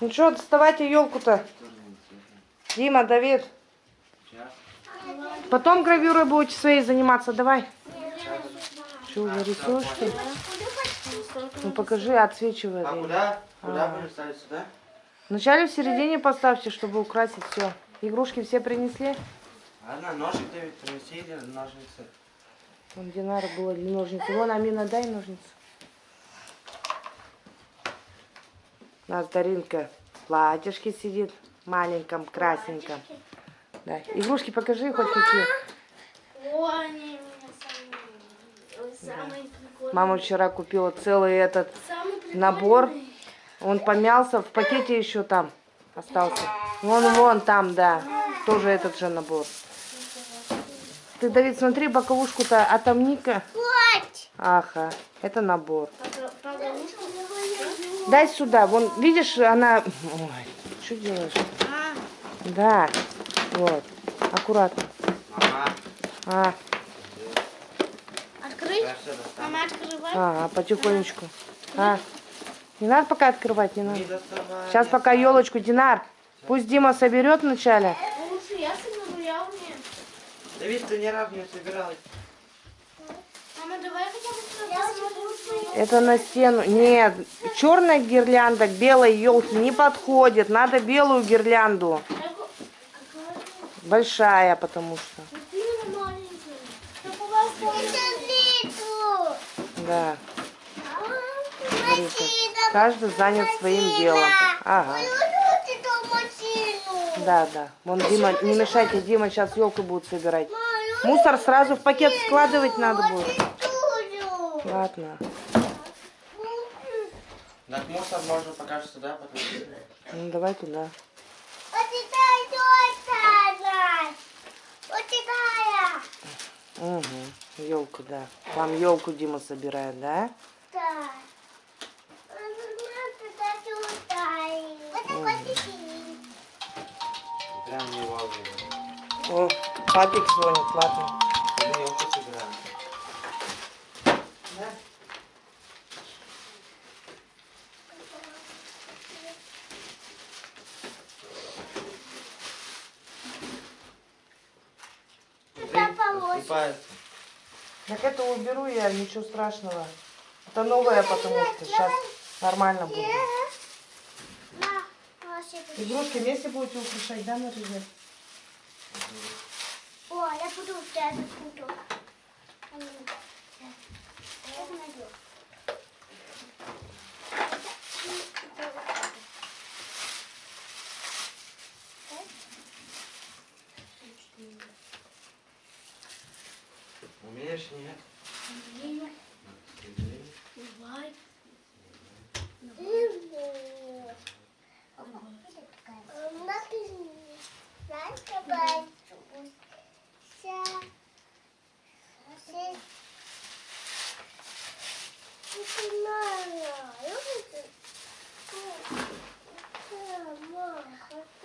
Ну что, доставайте елку-то. Дима, Давид. Потом гравюрой будете своей заниматься, давай. Что, уже рисуешь, что ли? Ну покажи, отсвечивай. А Давид. куда? Куда А. будешь ставить сюда? Вначале в середине поставьте, чтобы украсить все. Игрушки все принесли? Ладно, ножик ты принеси или ножницы. Вон Динара было для ножниц. Вон, Амина, дай ножницы. У нас Даринка в платьишке сидит, маленьком, красненьком. Да. Игрушки покажи хоть какие. О, они у меня самые, самые прикольные. Мама вчера купила целый этот набор. Он помялся, в пакете еще там остался. Вон, вон там, да. Тоже этот же набор. Ты, Давид, смотри, боковушку-то отомни-ка. Ага, это набор. Погодушку. Дай сюда. Вон, видишь, она... Ой, что делаешь? А, Да, вот. Аккуратно. Мама. А, открыть? Мама, открывай. а, потихонечку. А, не надо пока открывать, не надо. Сейчас пока елочку, Динар. Пусть Дима соберет вначале. Лучше я соберу, я умею. Давид, ты ни разу не собирал. Это на стену. Нет, черная гирлянда к белой елке не подходит. Надо белую гирлянду. Большая, потому что. Какие маленькие? Как у вас Да. Смотрите, каждый занят своим делом. Ага. Да, да. Вон Дима, не мешайте, Дима сейчас елку будет собирать. Мусор сразу в пакет складывать надо будет. Ладно. Так мусор можно пока что потому что... Ну давай туда. Угу. Елку, да. Там елку Дима собирает, да? Прям не вовремя. О, папик звонит, ладно. Мы елку собираем. Рассыпается. Уберу я, ничего страшного. Это новое, потому что сейчас нормально будет. Игрушки вместе будете украшать, да, Мария? О, я буду у тебя закуток. Сейчас найду. Умеешь, нет? Время. Ты Давай.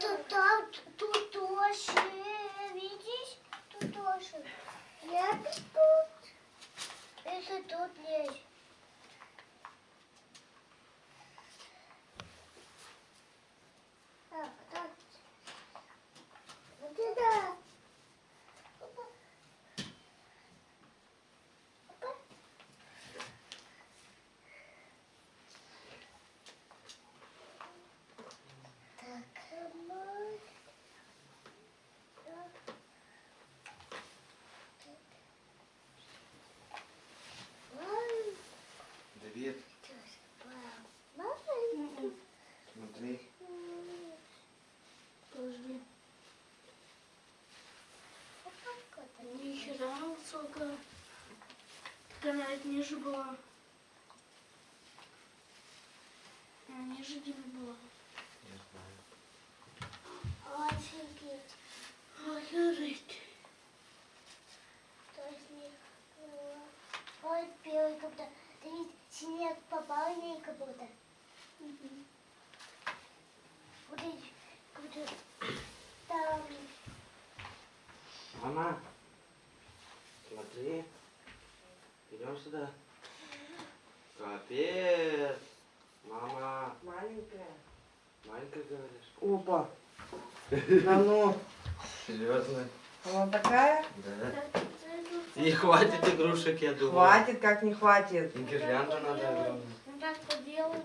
Тут, там, тут тоже, видишь? Тут тоже. Я тут. Это тут есть. Так, так. Вот это. Опа. Опа. Так, вот. Так. Ай, Давид, Мама. смотри. Подожди. Ни хера высокая. Так она ведь ниже была. А ниже Димы была. Я знаю. Офигеть. Охереть. Ой, белый как будто. Ты ведь снег попал в ней как будто. Вот эти, как будто там. Мама, смотри. Идем сюда. Маленькая говоришь? Опа. Да ну. Серьезно? Она такая? Да. И хватит игрушек, я думаю. Хватит, как не хватит. И гирлянду надо. Ну так поделаю.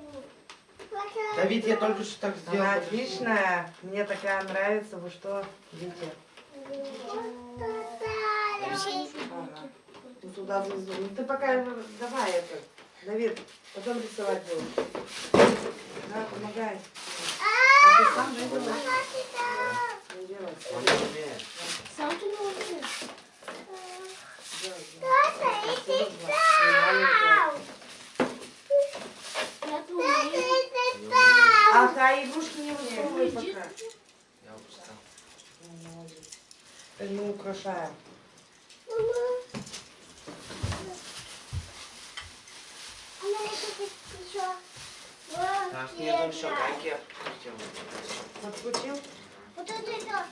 Давид, я только что так сделал. Она отличная. Мне такая нравится. Вы что, дети? Ага. Ты туда внизу. Ну ты пока давай это. Давид, потом рисовать будешь. Да, помогай. А игрушки не высовывай пока. Я устал. Ну, молодец. Мы украшаем. Так, нету еще гайки. Подкрутил? Вот это это.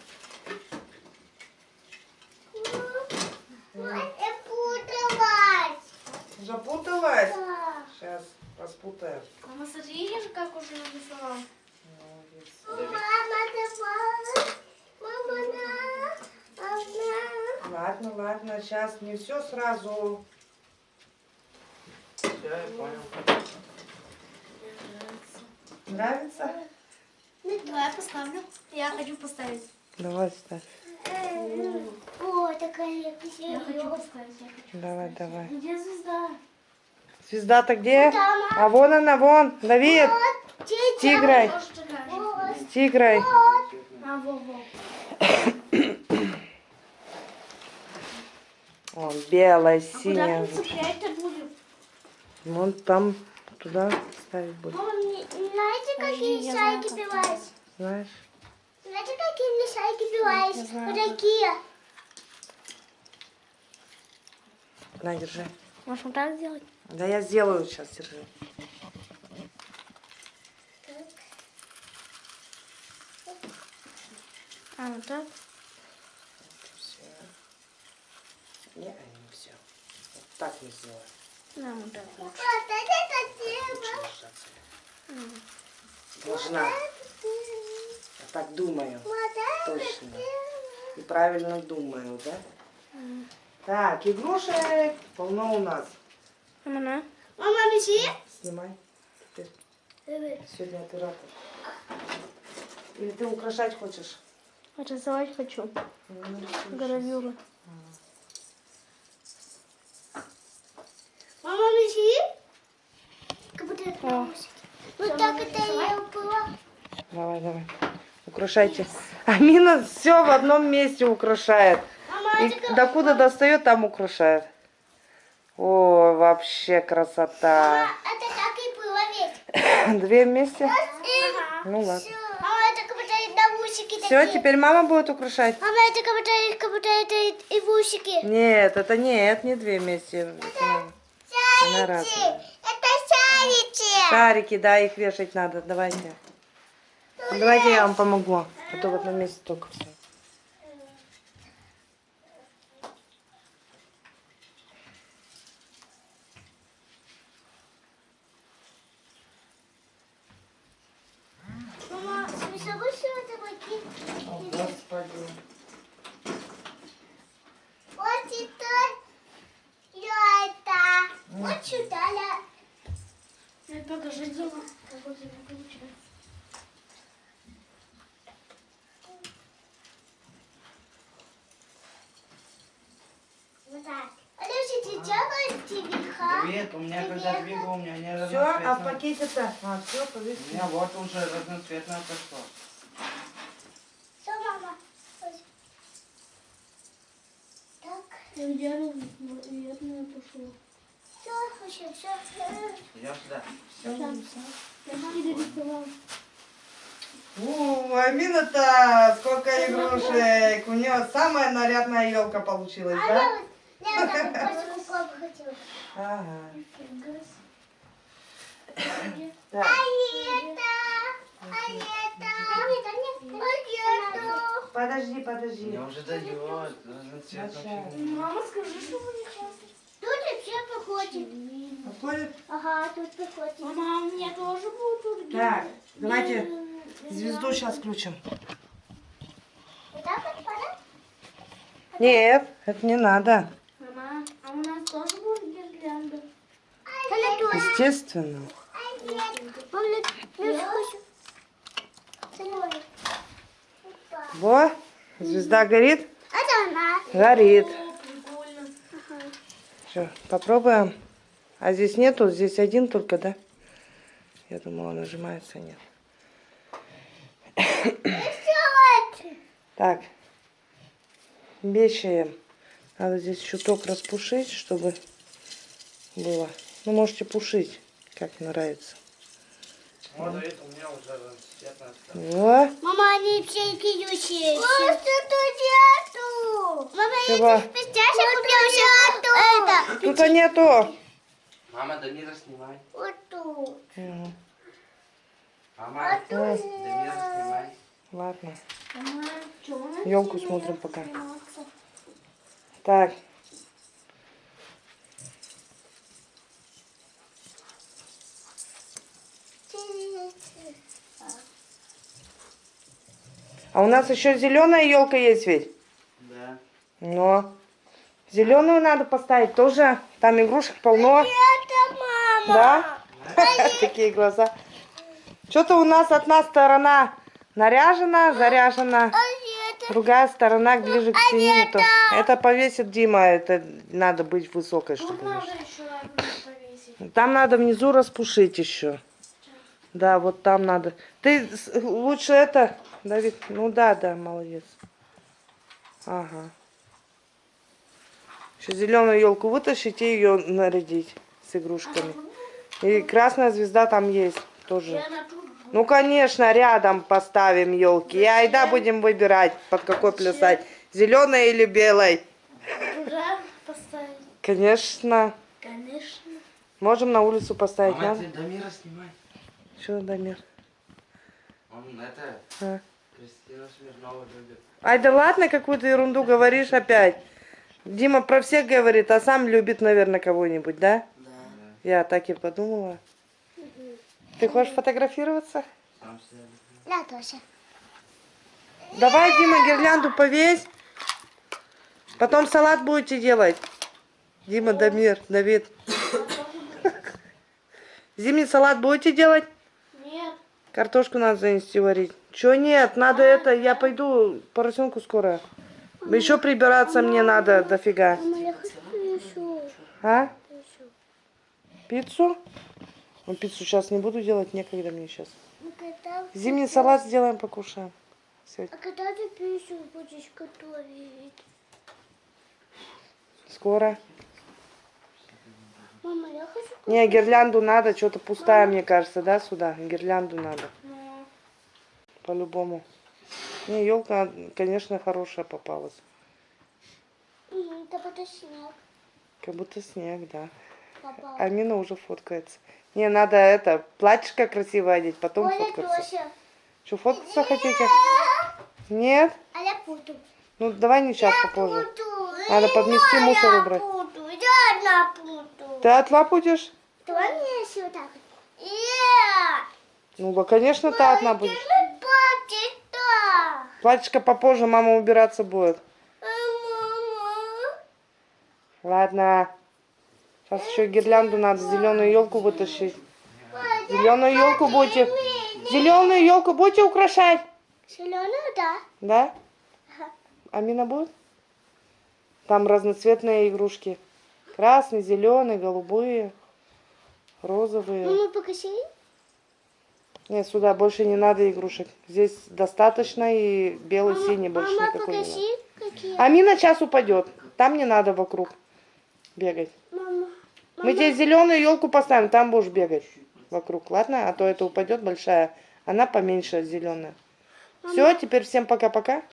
Запуталась? Сейчас распутаем. Мама, смотри, как уже нарисовал. Молодец. Ладно, ладно, сейчас не все сразу. Все, я понял. Нравится? Давай я поставлю. Я хочу поставить. Давай ставь. О, такая Я хочу поставить. Я хочу. Давай, давай. Где звезда? Звезда-то где? А вон она, вон. Давид, тигрой, такая же. с тигрой. А. Вон, белая, А куда синяя. Вон там, туда ставить будет. Мне- какие я шайки бывают? Знаешь? Знаете, какие шайки бывают? Вот такие. На, держи. Может, вот так сделать? Да я сделаю сейчас, держи. А, вот так? Все. Не, не все. Вот так не сделаю. Да, вот так. Лучше держаться. Должна. Я так думаю. Точно. И правильно думаю, да? Так, игрушек полно у нас. Мама, Мама, бежи. Снимай. Теперь сегодня оператор. Или ты украшать хочешь? Рисовать хочу. Ну, рисуй Гравюру. Мама, бежи. Как будто это Вот так это я было. щас. Давай, давай. Украшайте. Амина все в одном месте украшает. Мама, И докуда достает, там украшает. О, вообще красота. это так и было ведь. Две вместе? Ага. Ну ладно. Мама, это как будто наушники Все, такие. теперь мама будет украшать. Мама, это как будто, как будто это и, и в усики. Нет, это нет, не две вместе. Это. Она разная. Это шарики. Шарики, да, их вешать надо. Давайте. Давайте я вам помогу. А то в одном месте только все. Мама, смешивай что-то такие. Господи. Вот это. это. Вот сюда. Ну, покажи, Дима, как у тебя получается. Вот так. Алёша, ты делаешь тихо? Давид, у меня когда двигал, у меня не Все, а в пакете-то? А, все, У повесили. меня вот уже разноцветное пошло. Все, мама. Так. Я делаю, наверное, пошло. Все, вообще, все. Идем сюда. Я перерисовала. У, Амина-то сколько игрушек. У нее самая нарядная елка получилась, да? Я вот так вот папа хотела. Ага. А Так. это? А это? А это? А это? Подожди, подожди. Мне уже дает. Мама, скажи, что вы не Тут вообще походит. Подходит? Ага, тут походит. Мама, у меня тоже будет тут. Так, давайте Звезду сейчас включим. Вот так вот пора? Нет, это не надо. Мама, а у нас тоже будет гирлянда? Естественно. Во, звезда горит? Горит. Все, попробуем. А здесь нету, здесь один только, да? Я думала, нажимается, нет. Так, вешаем. Надо здесь чуток распушить, чтобы было. Ну, можете пушить, как нравится. Вот это у меня уже цвет настал. Во, Мама, они все пьющие. Просто тут нету. Мама, Чего? я купила это. тут нету. Мама, Дамира, снимай. Вот тут. Мгм. Мама, тут. Дамира, снимай. Ладно, Мама, елку смотрим пока. Так. А у нас еще зеленая елка есть ведь? Да. Но зеленую надо поставить тоже. Там игрушек полно. Это мама. Да? Такие глаза. Что-то у нас одна сторона наряжена, заряжена. А Другая сторона ближе к стене. не то. Это повесит Дима. Это надо быть высокой, Тут чтобы повесить. Там надо внизу распушить еще. Да, вот там надо. Ты лучше это, Давид. Ну да, да, молодец. Ага. Еще зеленую елку вытащить и ее нарядить с игрушками. И красная звезда там есть тоже. Ну, конечно, рядом поставим елки. И айда будем выбирать, под какой плясать. Зеленой или белой. туда поставить. Конечно. Конечно. Можем на улицу поставить. Мама, Надо? ты Дамира снимай. Что, Дамир? Он это, А. Кристина Смирнова любит. Ай, да ладно, какую-то ерунду говоришь опять. Дима про всех говорит, а сам любит, наверное, кого-нибудь, да? Да. Я так и подумала. Ты хочешь фотографироваться? Я тоже. Давай, Дима, гирлянду повесь. Потом салат будете делать. Дима, Дамир, Давид. Зимний салат будете делать? Картошку надо занести варить. Чё нет, надо это, я пойду поросенку скоро. Еще прибираться мне надо дофига. Еще. А? Пиццу? Ну, пиццу сейчас не буду делать, некогда мне сейчас. Ну, Зимний салат сделаем, покушаем. Сегодня. А когда ты пищу будешь готовить? Скоро. Мама, я хочу Не, гирлянду надо, что-то пустая, мне кажется, да, сюда? Гирлянду надо, по-любому. Не, елка, конечно, хорошая попалась. Это будет снег Как будто снег, да. попал. Амина уже фоткается. Не, надо это, платьишко красиво одеть, потом Оля фоткаться. тоже. Что, фоткаться хотите? Нет? А я буду. Ну, давай не сейчас, попозже. Надо подмести, мусор убрать. Буду. Ты отла будешь? Давай мне еще вот так. Я. Ну, конечно, ты одна папа. Платьишко попозже, мама убираться будет. Мама. Ладно. Сейчас еще гирлянду надо, зеленую елку вытащить. Зеленую елку будете... Зеленую елку будете украшать? Зеленую, да. Да? Амина будет? Там разноцветные игрушки. Красный, зеленый, голубые, розовые. Мама, покажи. Нет, сюда больше не надо игрушек. Здесь достаточно и белый, синий больше Мама, никакой не надо. какие. Амина сейчас упадет. Там не надо вокруг бегать. Мама. Мы тебе зеленую елку поставим, там будешь бегать вокруг, ладно? А то это упадет большая. Она поменьше зеленая. Все, теперь всем пока-пока.